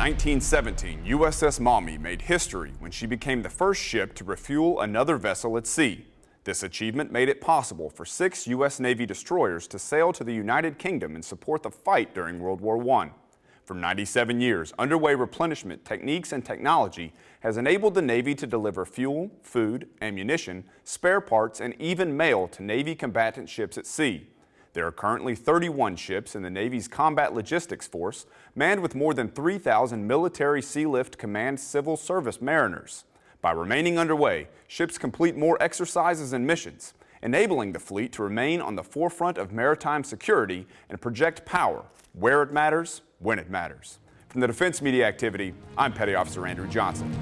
1917, USS Maumee made history when she became the first ship to refuel another vessel at sea. This achievement made it possible for six U.S. Navy destroyers to sail to the United Kingdom and support the fight during World War I. For 97 years, underway replenishment techniques and technology has enabled the Navy to deliver fuel, food, ammunition, spare parts, and even mail to Navy combatant ships at sea. There are currently 31 ships in the Navy's Combat Logistics Force, manned with more than 3,000 military Sealift Command civil service mariners. By remaining underway, ships complete more exercises and missions, enabling the fleet to remain on the forefront of maritime security and project power where it matters, when it matters. From the Defense Media Activity, I'm Petty Officer Andrew Johnson.